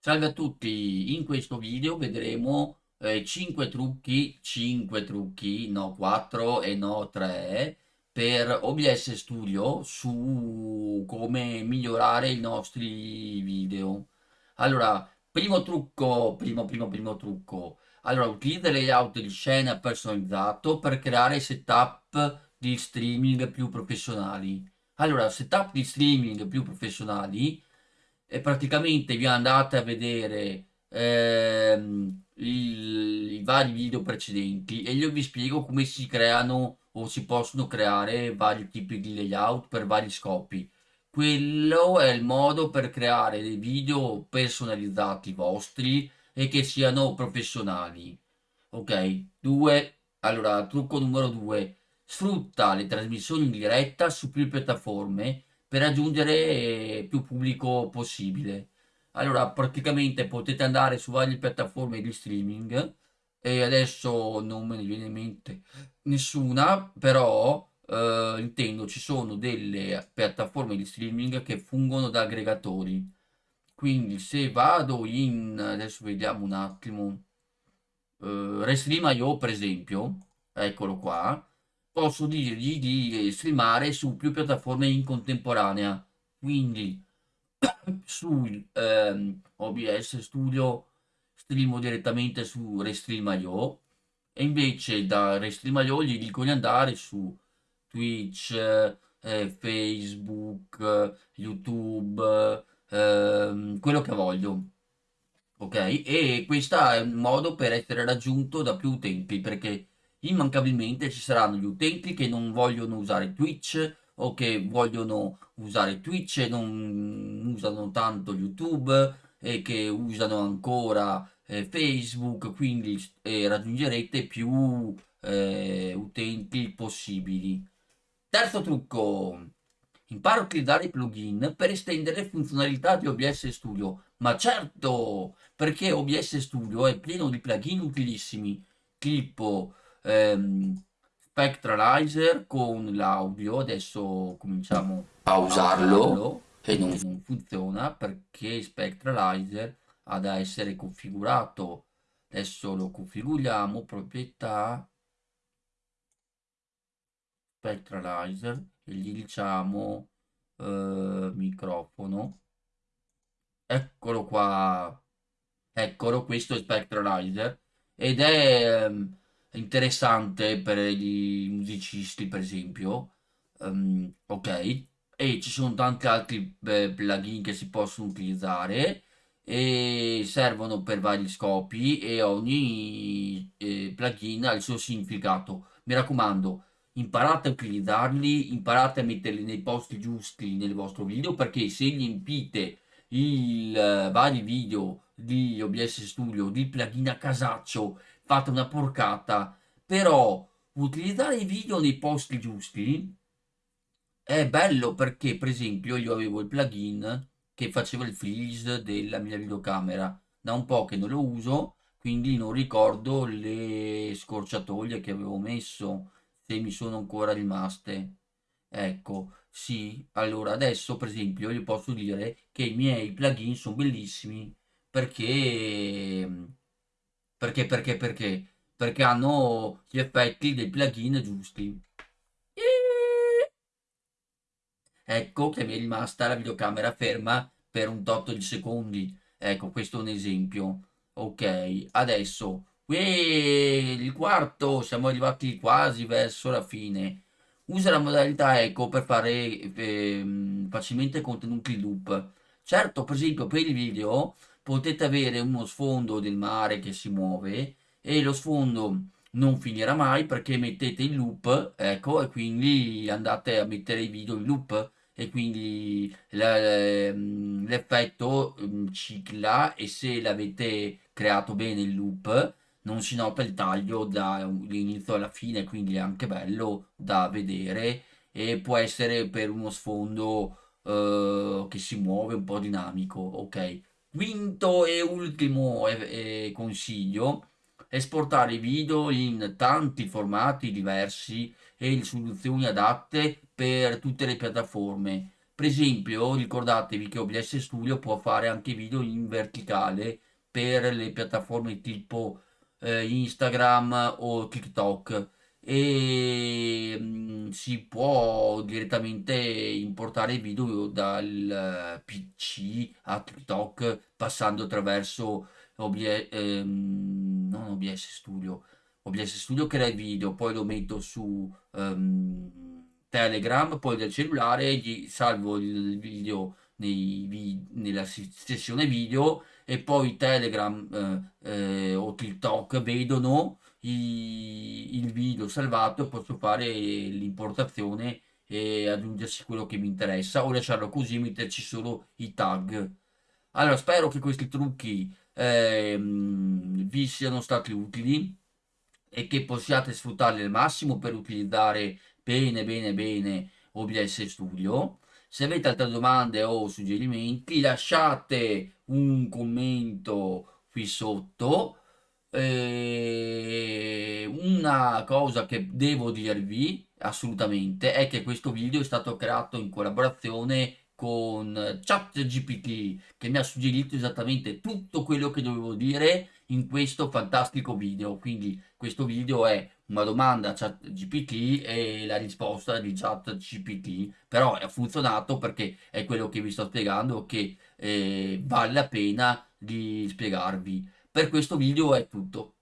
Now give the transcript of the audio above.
Salve a tutti, in questo video vedremo eh, 5 trucchi, 5 trucchi, no 4 e no 3 per OBS Studio su come migliorare i nostri video. Allora, primo trucco, primo primo primo trucco, allora utilizza layout di scena personalizzato per creare setup di streaming più professionali. Allora, setup di streaming più professionali e praticamente vi andate a vedere ehm, il, i vari video precedenti e io vi spiego come si creano o si possono creare vari tipi di layout per vari scopi. Quello è il modo per creare dei video personalizzati vostri e che siano professionali. Ok, 2. Allora, trucco numero 2. Sfrutta le trasmissioni in diretta su più piattaforme per raggiungere più pubblico possibile. Allora, praticamente potete andare su varie piattaforme di streaming e adesso non me ne viene in mente nessuna, però eh, intendo ci sono delle piattaforme di streaming che fungono da aggregatori. Quindi se vado in, adesso vediamo un attimo, eh, Restream.io per esempio, eccolo qua, posso dirgli di streamare su più piattaforme in contemporanea. Quindi su ehm, OBS Studio streamo direttamente su Restream.io e invece da Restream.io gli dico di andare su Twitch, eh, Facebook, YouTube, ehm, quello che voglio. Ok? E questo è un modo per essere raggiunto da più utenti perché immancabilmente ci saranno gli utenti che non vogliono usare Twitch o che vogliono usare Twitch e non usano tanto YouTube e che usano ancora eh, Facebook, quindi eh, raggiungerete più eh, utenti possibili. Terzo trucco, impara a utilizzare i plugin per estendere funzionalità di OBS Studio. Ma certo, perché OBS Studio è pieno di plugin utilissimi, tipo ehm, Spectralizer con l'audio, adesso cominciamo a usarlo e non, non funziona perché Spectralizer ha da essere configurato. Adesso lo configuriamo, proprietà, Spectralizer e gli diciamo eh, microfono. Eccolo qua, eccolo, questo è Spectralizer ed è... Um, interessante per i musicisti per esempio. Um, ok. E ci sono tanti altri eh, plugin che si possono utilizzare e servono per vari scopi e ogni eh, plugin ha il suo significato. Mi raccomando imparate a utilizzarli imparate a metterli nei posti giusti nel vostro video perché se gli impite i uh, vari video di OBS Studio di plugin a casaccio fate una porcata, però utilizzare i video nei posti giusti è bello perché per esempio io avevo il plugin che faceva il freeze della mia videocamera. Da un po' che non lo uso quindi non ricordo le scorciatoie che avevo messo se mi sono ancora rimaste. Ecco sì allora adesso per esempio io posso dire che i miei plugin sono bellissimi perché perché, perché, perché? Perché hanno gli effetti dei plugin giusti. Ecco che mi è rimasta la videocamera ferma per un tot di secondi. Ecco, questo è un esempio. Ok, adesso, il quarto, siamo arrivati quasi verso la fine. Usa la modalità eco per fare eh, facilmente contenuti loop. Certo, per esempio, per il video potete avere uno sfondo del mare che si muove e lo sfondo non finirà mai perché mettete il loop ecco e quindi andate a mettere i video in loop e quindi ehm, l'effetto mm, cicla e se l'avete creato bene il loop non si nota il taglio dall'inizio alla fine quindi è anche bello da vedere e può essere per uno sfondo eh, che si muove un po' dinamico ok Quinto e ultimo eh, eh, consiglio, esportare i video in tanti formati diversi e soluzioni adatte per tutte le piattaforme. Per esempio, ricordatevi che OBS Studio può fare anche video in verticale per le piattaforme tipo eh, Instagram o TikTok. E mm, si può direttamente importare video dal PC a TikTok passando attraverso OBS, ehm, non OBS Studio, OBS Studio crea il video, poi lo metto su ehm, Telegram, poi del cellulare gli salvo il video nei nella sessione video e poi Telegram eh, eh, TikTok vedono i- il video salvato posso fare l'importazione e aggiungersi quello che mi interessa o lasciarlo così e metterci solo i tag. Allora, spero che questi trucchi ehm, vi siano stati utili e che possiate sfruttarli al massimo per utilizzare bene bene bene OBS Studio. Se avete altre domande o suggerimenti lasciate un commento qui sotto. E una cosa che devo dirvi assolutamente è che questo video è stato creato in collaborazione con ChatGPT che mi ha suggerito esattamente tutto quello che dovevo dire in questo fantastico video. Quindi questo video è una domanda a ChatGPT e la risposta di ChatGPT, però ha funzionato perché è quello che vi sto spiegando che eh, vale la pena di spiegarvi. Per questo video è tutto.